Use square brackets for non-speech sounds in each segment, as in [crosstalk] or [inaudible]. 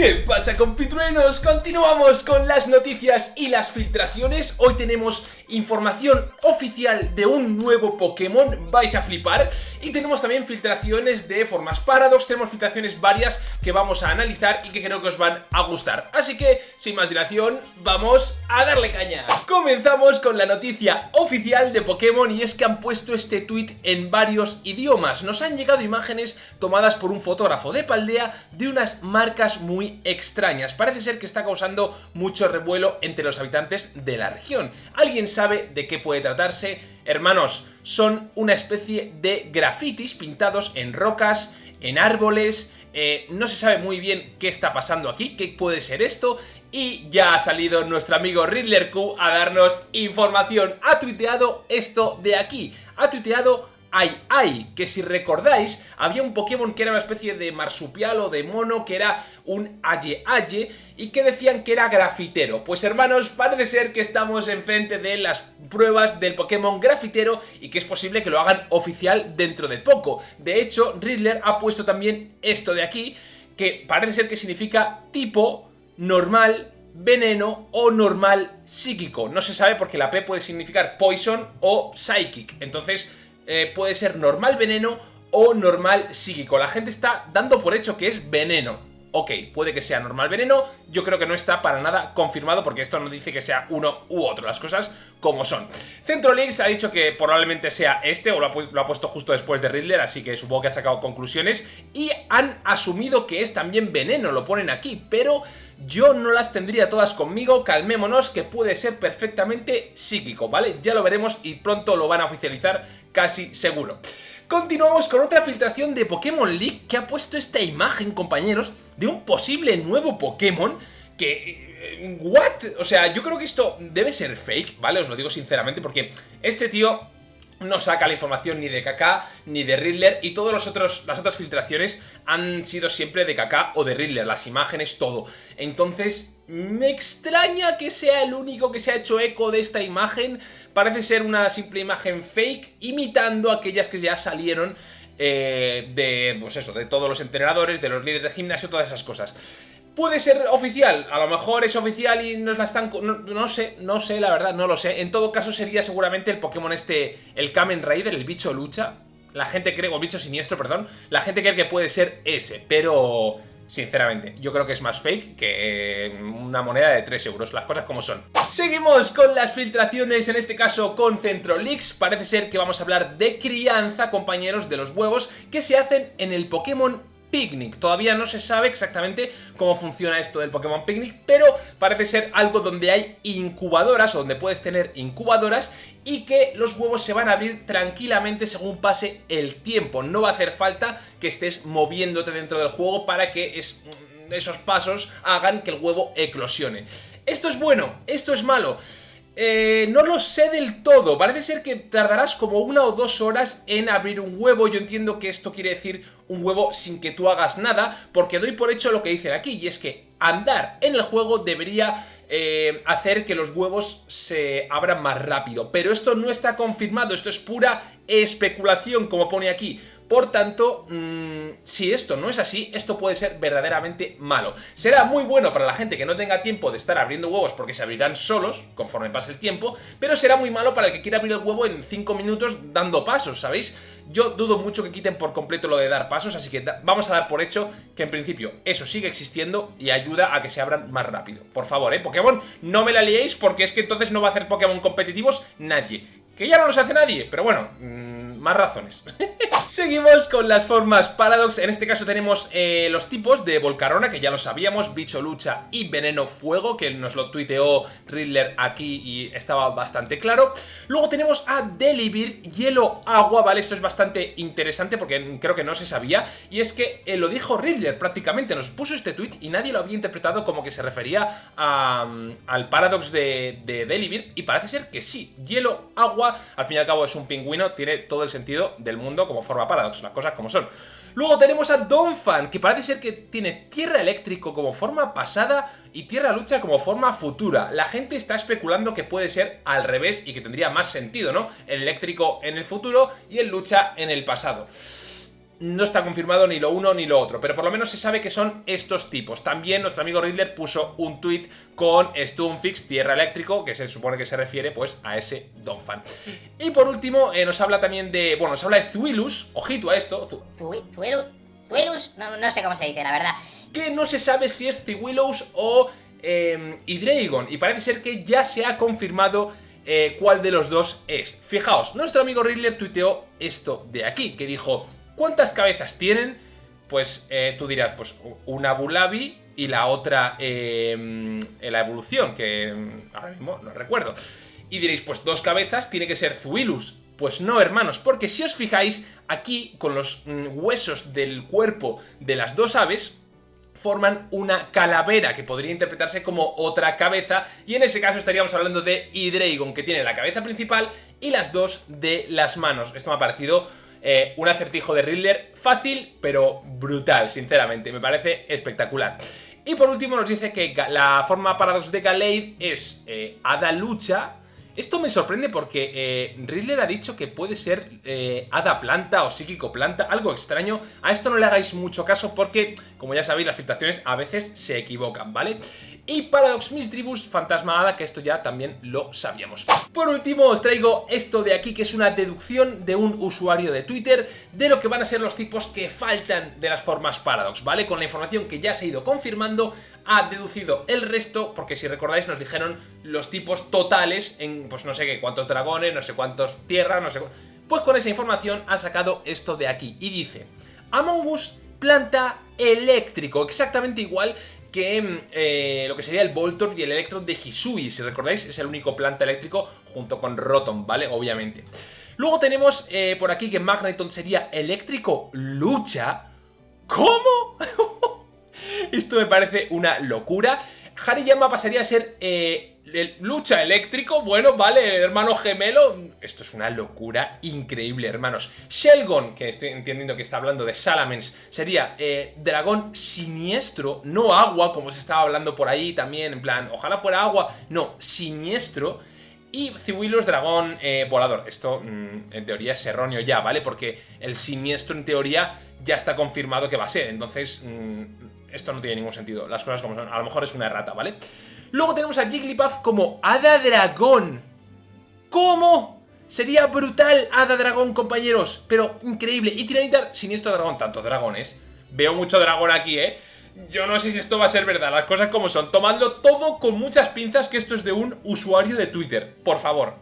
¿Qué pasa compitruenos? Continuamos con las noticias y las filtraciones. Hoy tenemos información oficial de un nuevo Pokémon. Vais a flipar. Y tenemos también filtraciones de formas Paradox. Tenemos filtraciones varias que vamos a analizar y que creo que os van a gustar. Así que, sin más dilación, vamos a darle caña. Comenzamos con la noticia oficial de Pokémon Y es que han puesto este tweet en varios idiomas. Nos han llegado imágenes tomadas por un fotógrafo de Paldea De unas marcas muy extrañas. Parece ser que está causando mucho revuelo entre los habitantes de la región. ¿Alguien sabe de qué puede tratarse? Hermanos, son una especie de grafitis pintados en rocas, en árboles... Eh, no se sabe muy bien qué está pasando aquí, qué puede ser esto y ya ha salido nuestro amigo Riddler Q a darnos información. Ha tuiteado esto de aquí. Ha tuiteado Ai Ai, que si recordáis, había un Pokémon que era una especie de marsupial o de mono, que era un Aye Aye, y que decían que era grafitero. Pues hermanos, parece ser que estamos enfrente de las pruebas del Pokémon grafitero y que es posible que lo hagan oficial dentro de poco. De hecho, Riddler ha puesto también esto de aquí, que parece ser que significa tipo, normal, veneno o normal psíquico. No se sabe porque la P puede significar poison o psychic. Entonces eh, puede ser normal veneno o normal psíquico. La gente está dando por hecho que es veneno. Ok, puede que sea normal veneno, yo creo que no está para nada confirmado porque esto no dice que sea uno u otro, las cosas como son. Centrolix ha dicho que probablemente sea este, o lo ha, puesto justo después de Riddler, así que supongo que ha sacado conclusiones, y han asumido que es también veneno, lo ponen aquí, pero yo no las tendría todas conmigo, calmémonos, que puede ser perfectamente psíquico, ¿vale? Ya lo veremos y pronto lo van a oficializar casi seguro. Continuamos con otra filtración de Pokémon League que ha puesto esta imagen, compañeros, de un posible nuevo Pokémon que... Eh, ¿What? O sea, yo creo que esto debe ser fake, ¿vale? Os lo digo sinceramente porque este tío no saca la información ni de Kaká ni de Riddler y todas las otras filtraciones han sido siempre de Kaká o de Riddler, las imágenes, todo. Entonces, me extraña que sea el único que se ha hecho eco de esta imagen. Parece ser una simple imagen fake, imitando aquellas que ya salieron eh, de, pues eso, de todos los entrenadores, de los líderes de gimnasio, todas esas cosas. Puede ser oficial, a lo mejor es oficial y nos la están... No, sé, no sé, la verdad, no lo sé. En todo caso sería seguramente el Pokémon este, el Kamen Rider, el bicho lucha. La gente cree, o el bicho siniestro, perdón. La gente cree que puede ser ese, pero... Sinceramente, yo creo que es más fake que eh, una moneda de 3 euros, las cosas como son. Seguimos con las filtraciones, en este caso con Centrolix. Parece ser que vamos a hablar de crianza, compañeros, de los huevos que se hacen en el Pokémon Picnic. Todavía no se sabe exactamente cómo funciona esto del Pokémon Picnic, pero parece ser algo donde hay incubadoras, o donde puedes tener incubadoras, y que los huevos se van a abrir tranquilamente según pase el tiempo. No va a hacer falta que estés moviéndote dentro del juego para que esos pasos hagan que el huevo eclosione. Esto es bueno, esto es malo. Eh, no lo sé del todo, parece ser que tardarás como una o dos horas en abrir un huevo, yo entiendo que esto quiere decir un huevo sin que tú hagas nada, porque doy por hecho lo que dicen aquí, y es que andar en el juego debería eh, hacer que los huevos se abran más rápido, pero esto no está confirmado, esto es pura especulación, como pone aquí, por tanto, mmm, si esto no es así, esto puede ser verdaderamente malo. Será muy bueno para la gente que no tenga tiempo de estar abriendo huevos porque se abrirán solos conforme pase el tiempo, pero será muy malo para el que quiera abrir el huevo en 5 minutos dando pasos, ¿sabéis? Yo dudo mucho que quiten por completo lo de dar pasos, así que vamos a dar por hecho que en principio eso sigue existiendo y ayuda a que se abran más rápido. Por favor, ¿eh? Pokémon, no me la liéis porque es que entonces no va a hacer Pokémon competitivos nadie. Que ya no los hace nadie, pero bueno... Mmm, más razones. [laughs] Seguimos con las formas Paradox, en este caso tenemos eh, los tipos de Volcarona, que ya lo sabíamos, Bicho Lucha y Veneno Fuego, que nos lo tuiteó Riddler aquí y estaba bastante claro. Luego tenemos a Delibird, Hielo Agua, ¿vale? Esto es bastante interesante porque creo que no se sabía, y es que eh, lo dijo Riddler prácticamente, nos puso este tweet y nadie lo había interpretado como que se refería al Paradox de, de Delibird, y parece ser que sí, Hielo Agua, al fin y al cabo es un pingüino, tiene todo el sentido del mundo como forma Paradox, las cosas como son. Luego tenemos a Donphan, que parece ser que tiene Tierra Eléctrico como forma pasada y Tierra Lucha como forma futura. La gente está especulando que puede ser al revés y que tendría más sentido, ¿no? El Eléctrico en el futuro y el Lucha en el pasado. No está confirmado ni lo uno ni lo otro, pero por lo menos se sabe que son estos tipos. También nuestro amigo Riddler puso un tweet con Stunfix Tierra Eléctrico, que se supone que se refiere pues a ese Donphan. Y por último, eh, nos habla también de, bueno, nos habla de Zuilus, ojito a esto. Zuilus, no, sé cómo se dice, la verdad. Que no se sabe si es Ziwilos o eh, Hydreigon, y parece ser que ya se ha confirmado eh, cuál de los dos es. Fijaos, nuestro amigo Riddler tuiteó esto de aquí, que dijo, ¿cuántas cabezas tienen? Pues eh, tú dirás, pues una Bulabi y la otra eh, la evolución, que mm, ahora mismo no recuerdo. Y diréis, pues dos cabezas tiene que ser Zuilus. Pues no, hermanos, porque si os fijáis, aquí con los mm, huesos del cuerpo de las dos aves, forman una calavera que podría interpretarse como otra cabeza y en ese caso estaríamos hablando de Hydreigon que tiene la cabeza principal y las dos de las manos. Esto me ha parecido eh, un acertijo de Riddler fácil pero brutal, sinceramente, me parece espectacular. Y por último nos dice que la forma paradox de Galeid es eh, Hada Lucha esto me sorprende porque eh, Riddler ha dicho que puede ser eh, hada planta o psíquico planta, algo extraño. A esto no le hagáis mucho caso porque, como ya sabéis, las filtraciones a veces se equivocan, ¿vale? Y Paradox Misdribus, Fantasma Hada, que esto ya también lo sabíamos. Por último os traigo esto de aquí, que es una deducción de un usuario de Twitter de lo que van a ser los tipos que faltan de las formas Paradox, ¿vale? Con la información que ya se ha ido confirmando, ha deducido el resto, porque si recordáis nos dijeron los tipos totales en, pues no sé qué, cuántos dragones, no sé cuántos tierras, no sé... Pues con esa información ha sacado esto de aquí y dice Among Us planta eléctrico, exactamente igual que mm, eh, lo que sería el Voltor y el Electron de Hisui, si recordáis es el único planta eléctrico junto con Rotom, ¿vale? Obviamente. Luego tenemos eh, por aquí que Magneton sería eléctrico lucha. ¿Cómo? [laughs] Esto me parece una locura. Hariyama pasaría a ser eh, lucha eléctrico, bueno, vale, hermano gemelo. Esto es una locura increíble, hermanos. Shelgon, que estoy entendiendo que está hablando de Salamence, sería eh, dragón siniestro, no agua, como se estaba hablando por ahí también, en plan, ojalá fuera agua, no, siniestro. Y Ciwilos dragón eh, volador. Esto mm, en teoría es erróneo ya, ¿vale? Porque el siniestro en teoría ya está confirmado que va a ser. Entonces, mm, esto no tiene ningún sentido. Las cosas como son. A lo mejor es una errata, ¿vale? Luego tenemos a Jigglypuff como Hada Dragón. ¿Cómo? Sería brutal Hada Dragón, compañeros. Pero increíble. Y Tiranitar, siniestro dragón. Tantos dragones. Veo mucho dragón aquí, ¿eh? Yo no sé si esto va a ser verdad, las cosas como son. Tomadlo todo con muchas pinzas, que esto es de un usuario de Twitter. Por favor.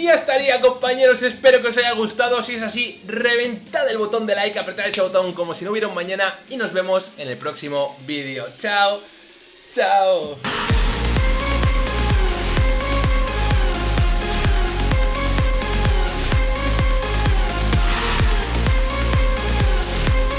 Y ya estaría compañeros, espero que os haya gustado, si es así, reventad el botón de like, apretad ese botón como si no hubiera un mañana y nos vemos en el próximo vídeo. ¡Chao! ¡Chao!